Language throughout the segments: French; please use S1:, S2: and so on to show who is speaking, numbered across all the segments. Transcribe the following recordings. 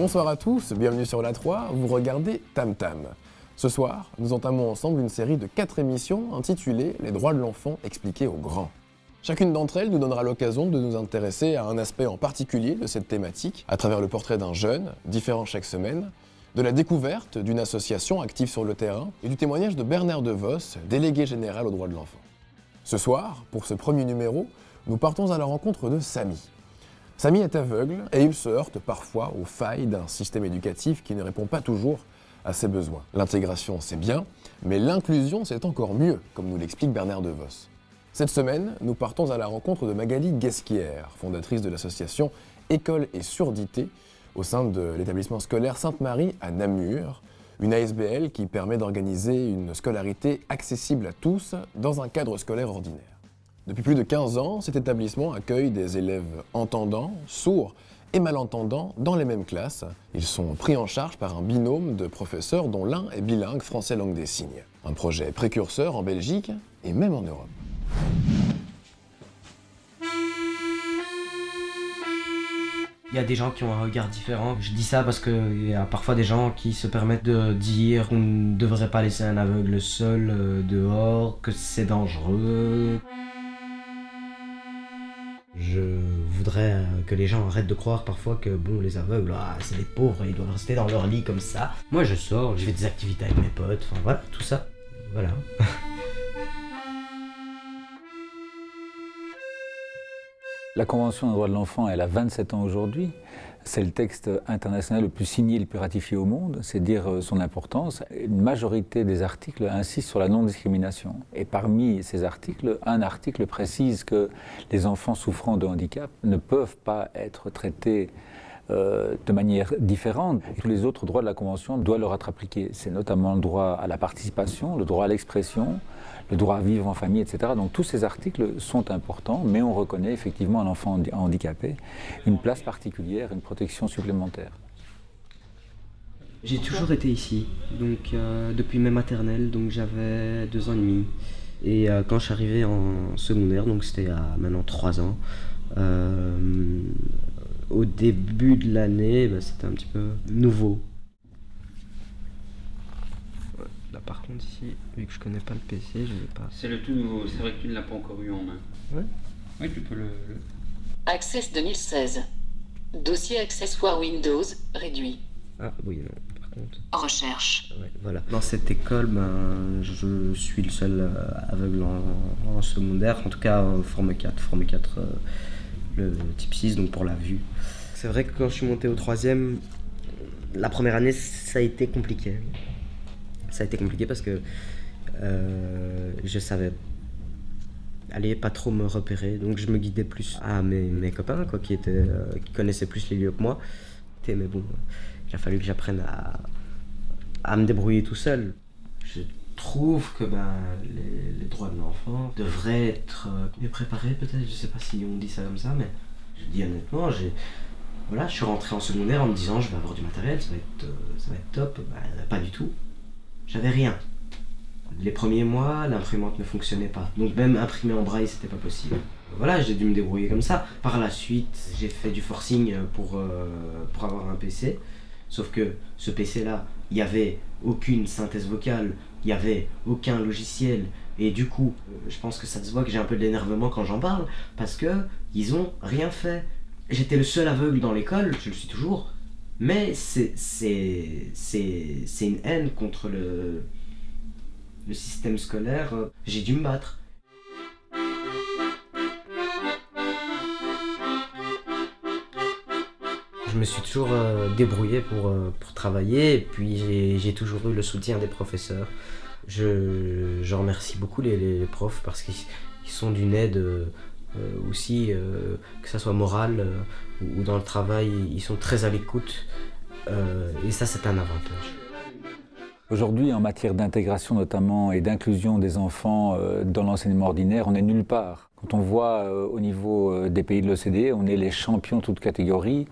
S1: Bonsoir à tous, bienvenue sur la 3, vous regardez Tam Tam. Ce soir, nous entamons ensemble une série de 4 émissions intitulées Les droits de l'enfant expliqués aux grands. Chacune d'entre elles nous donnera l'occasion de nous intéresser à un aspect en particulier de cette thématique, à travers le portrait d'un jeune, différent chaque semaine, de la découverte d'une association active sur le terrain et du témoignage de Bernard DeVos, délégué général aux droits de l'enfant. Ce soir, pour ce premier numéro, nous partons à la rencontre de Samy. Samy est aveugle et il se heurte parfois aux failles d'un système éducatif qui ne répond pas toujours à ses besoins. L'intégration, c'est bien, mais l'inclusion, c'est encore mieux, comme nous l'explique Bernard DeVos. Cette semaine, nous partons à la rencontre de Magali Guesquière, fondatrice de l'association École et Surdité, au sein de l'établissement scolaire Sainte-Marie à Namur, une ASBL qui permet d'organiser une scolarité accessible à tous dans un cadre scolaire ordinaire. Depuis plus de 15 ans, cet établissement accueille des élèves entendants, sourds et malentendants dans les mêmes classes. Ils sont pris en charge par un binôme de professeurs dont l'un est bilingue français langue des signes. Un projet précurseur en Belgique et même en Europe.
S2: Il y a des gens qui ont un regard différent. Je dis ça parce qu'il y a parfois des gens qui se permettent de dire qu'on ne devrait pas laisser un aveugle seul euh, dehors, que c'est dangereux. Voudrais euh, que les gens arrêtent de croire parfois que bon les aveugles, ah, c'est des pauvres, ils doivent rester dans leur lit comme ça. Moi je sors, je fais des activités avec mes potes, enfin voilà, tout ça. Voilà.
S3: La Convention des droits de l'enfant, elle a 27 ans aujourd'hui. C'est le texte international le plus signé, le plus ratifié au monde, c'est dire euh, son importance. Une majorité des articles insistent sur la non-discrimination. Et parmi ces articles, un article précise que les enfants souffrant de handicap ne peuvent pas être traités euh, de manière différente. tous les autres droits de la Convention doivent leur être appliqués. C'est notamment le droit à la participation, le droit à l'expression, le droit à vivre en famille, etc. Donc tous ces articles sont importants, mais on reconnaît effectivement à l'enfant handicapé une place particulière, une protection supplémentaire.
S2: J'ai toujours été ici, donc euh, depuis mes maternelles, donc j'avais deux ans et demi. Et euh, quand je suis arrivé en secondaire, donc c'était à maintenant trois ans, au début de l'année, bah, c'était un petit peu nouveau. Là par contre ici, vu que je connais pas le PC, je vais pas...
S4: C'est le tout nouveau, c'est vrai que tu ne l'as pas encore eu en main.
S2: Ouais.
S4: Oui, tu peux le...
S5: Access 2016. Dossier accessoire Windows réduit.
S2: Ah oui, non, par contre...
S5: Recherche.
S2: Ouais, voilà. Dans cette école, ben, je suis le seul euh, aveugle en, en secondaire, en tout cas en forme 4, forme 4, euh, le type 6, donc pour la vue. C'est vrai que quand je suis monté au troisième, la première année, ça a été compliqué. Ça a été compliqué parce que euh, je savais aller pas trop me repérer, donc je me guidais plus à mes, mes copains quoi, qui, étaient, euh, qui connaissaient plus les lieux que moi. Mais bon, il a fallu que j'apprenne à, à me débrouiller tout seul. Trouve que ben, les, droits de l'enfant devraient être euh, mieux préparés peut-être, je sais pas si on dit ça comme ça, mais je dis honnêtement, j'ai... Voilà, je suis rentré en secondaire en me disant je vais avoir du matériel, ça va être, euh, ça va être top. Ben, pas du tout. J'avais rien. Les premiers mois, l'imprimante ne fonctionnait pas. Donc même imprimer en braille, c'était pas possible. Voilà, j'ai dû me débrouiller comme ça. Par la suite, j'ai fait du forcing pour, euh, pour avoir un PC. Sauf que ce PC-là, il n'y avait aucune synthèse vocale, il n'y avait aucun logiciel. Et du coup, je pense que ça se voit que j'ai un peu de l'énervement quand j'en parle, parce que ils ont rien fait. J'étais le seul aveugle dans l'école, je le suis toujours, mais c'est c'est une haine contre le, le système scolaire. J'ai dû me battre. Je me suis toujours euh, débrouillé pour, euh, pour travailler et puis j'ai toujours eu le soutien des professeurs. Je, je remercie beaucoup les, profs parce qu'ils sont d'une aide euh, aussi, que ça soit morale ou dans le travail, ils sont très à l'écoute et ça c'est un avantage.
S3: Aujourd'hui, en matière d'intégration notamment et d'inclusion des enfants dans l'enseignement ordinaire, on n'est nulle part. Quand on voit au niveau des pays de l'OCDE, on est les champions toutes catégories,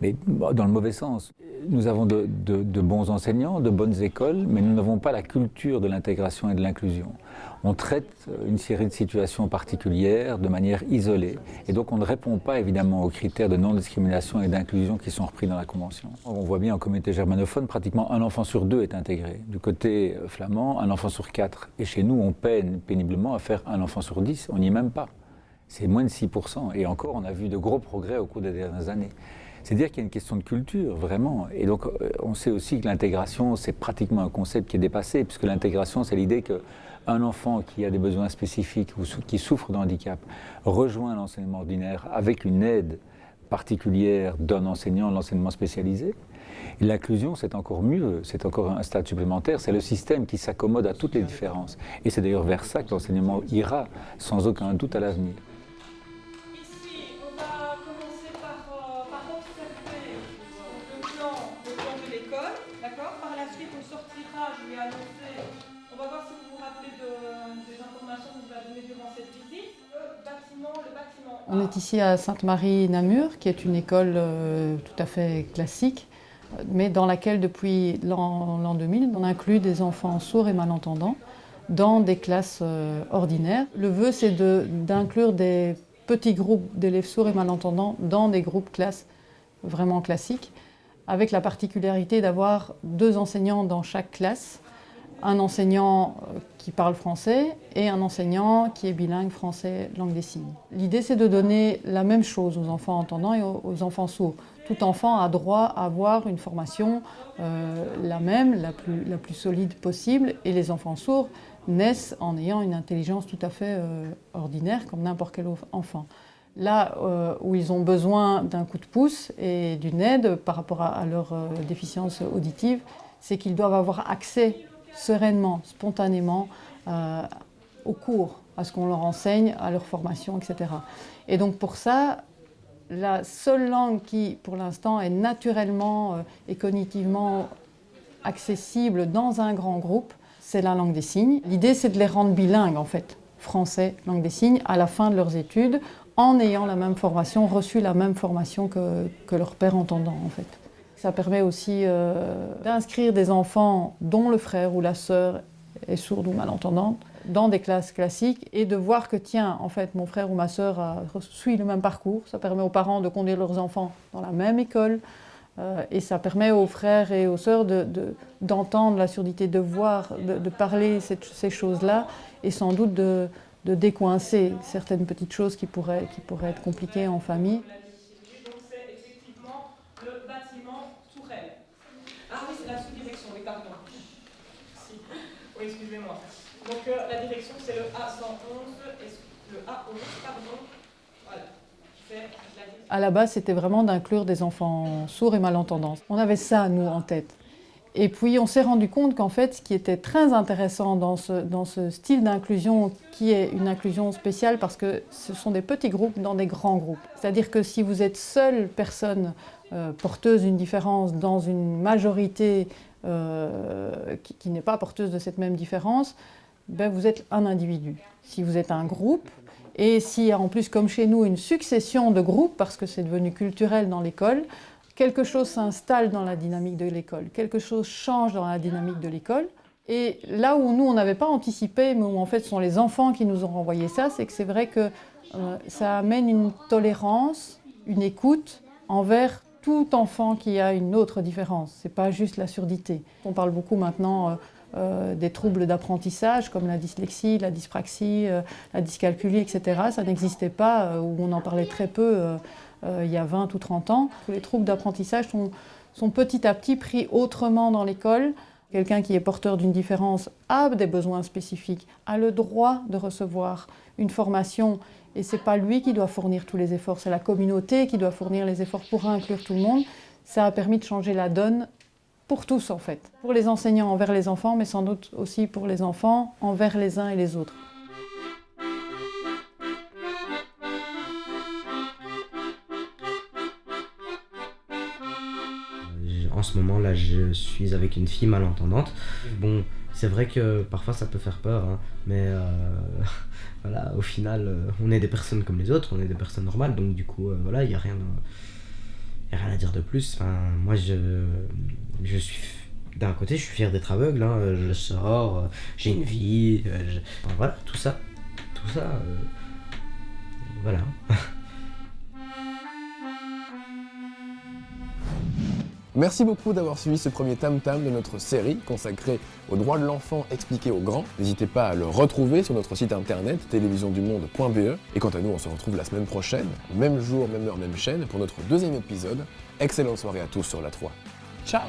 S3: mais dans le mauvais sens. Nous avons de, bons enseignants, de bonnes écoles, mais nous n'avons pas la culture de l'intégration et de l'inclusion. On traite euh, une série de situations particulières de manière isolée, et donc on ne répond pas évidemment aux critères de non-discrimination et d'inclusion qui sont repris dans la Convention. On voit bien en communauté germanophone, pratiquement un enfant sur deux est intégré. Du côté flamand, un enfant sur quatre. Et chez nous, on peine péniblement à faire un enfant sur dix, on n'y est même pas c'est moins de 6%. Et encore, on a vu de gros progrès au cours des dernières années. C'est dire qu'il y a une question de culture, vraiment. Et donc, euh, on sait aussi que l'intégration, c'est pratiquement un concept qui est dépassé, puisque l'intégration, c'est l'idée qu'un enfant qui a des besoins spécifiques ou qui souffre de handicap rejoint l'enseignement ordinaire avec une aide particulière d'un enseignant, l'enseignement spécialisé. L'inclusion, c'est encore mieux, c'est encore un stade supplémentaire, c'est le système qui s'accommode à toutes les différences. Et c'est d'ailleurs vers ça que l'enseignement ira, sans aucun doute, à l'avenir.
S6: On est ici à Sainte-Marie-Namur, qui est une école euh, tout à fait classique, mais dans laquelle depuis l'an 2000, on inclut des enfants sourds et malentendants dans des classes euh, ordinaires. Le vœu, c'est d'inclure des petits groupes d'élèves sourds et malentendants dans des groupes classes vraiment classiques, avec la particularité d'avoir deux enseignants dans chaque classe, un enseignant euh, qui parle français et un enseignant qui est bilingue français-langue des signes. L'idée, c'est de donner la même chose aux enfants entendants et aux enfants sourds. Tout enfant a droit à avoir une formation euh, la même, la plus, solide possible, et les enfants sourds naissent en ayant une intelligence tout à fait euh, ordinaire, comme n'importe quel enfant. Là où ils ont besoin d'un coup de pouce et d'une aide par rapport à leur déficience auditive, c'est qu'ils doivent avoir accès sereinement, spontanément euh, au cours, à ce qu'on leur enseigne, à leur formation, etc. Et donc pour ça, la seule langue qui, pour l'instant, est naturellement euh, et cognitivement accessible dans un grand groupe, c'est la langue des signes. L'idée, c'est de les rendre bilingues, en fait, français, langue des signes, à la fin de leurs études, en ayant la même formation, reçu la même formation que, que leur père entendant, en fait. Ça permet aussi euh, d'inscrire des enfants dont le frère ou la sœur est sourde ou malentendante dans des classes classiques et de voir que, tiens, en fait, mon frère ou ma sœur suit le même parcours. Ça permet aux parents de conduire leurs enfants dans la même école. Euh, et ça permet aux frères et aux sœurs d'entendre de, la surdité, de voir, de, parler ces choses-là et sans doute de, décoincer certaines petites choses qui pourraient être compliquées en famille.
S7: Donc euh, la direction, c'est le A111 et le A11, pardon. Voilà.
S6: À la base, c'était vraiment d'inclure des enfants sourds et malentendants. On avait ça, nous, en tête. Et puis, on s'est rendu compte qu'en fait, ce qui était très intéressant dans ce, dans ce style d'inclusion, qui est une inclusion spéciale parce que ce sont des petits groupes dans des grands groupes. C'est-à-dire que si vous êtes seule personne euh, porteuse d'une différence dans une majorité euh, qui, n'est pas porteuse de cette même différence, ben vous êtes un individu. Si vous êtes un groupe, et s'il y a en plus, comme chez nous, une succession de groupes, parce que c'est devenu culturel dans l'école, quelque chose s'installe dans la dynamique de l'école, quelque chose change dans la dynamique de l'école. Et là où nous, on n'avait pas anticipé, mais où en fait ce sont les enfants qui nous ont renvoyé ça, c'est que c'est vrai que euh, ça amène une tolérance, une écoute envers tout enfant qui a une autre différence. Ce n'est pas juste la surdité. On parle beaucoup maintenant... Euh, euh, des troubles d'apprentissage comme la dyslexie, la dyspraxie, euh, la dyscalculie, etc. Ça n'existait pas, ou on en parlait très peu il y a 20 ou 30 ans. Les troubles d'apprentissage sont, sont, petit à petit pris autrement dans l'école. Quelqu'un qui est porteur d'une différence a des besoins spécifiques, a le droit de recevoir une formation et ce n'est pas lui qui doit fournir tous les efforts, c'est la communauté qui doit fournir les efforts pour inclure tout le monde. Ça a permis de changer la donne pour tous en fait. Pour les enseignants envers les enfants, mais sans doute aussi pour les enfants envers les uns et les autres.
S2: Moment là, je suis avec une fille malentendante. Bon, C'est vrai que parfois ça peut faire peur, hein, mais euh, voilà, au final, euh, on est des personnes comme les autres, on est des personnes normales, donc du coup, euh, voilà, il n'y a rien, y a rien à dire de plus. Enfin, moi, je, je suis, d'un côté, je suis fier d'être aveugle, hein, je sors, j'ai une vie, je- enfin, voilà, tout ça, tout ça, euh,
S1: Merci beaucoup d'avoir suivi ce premier Tam Tam de notre série consacrée aux droits de l'enfant expliqués aux grands. N'hésitez pas à le retrouver sur notre site internet télévisiondumonde.be. Et quant à nous, on se retrouve la semaine prochaine, même jour, même heure, même chaîne, pour notre deuxième épisode. Excellente soirée à tous sur la 3. Ciao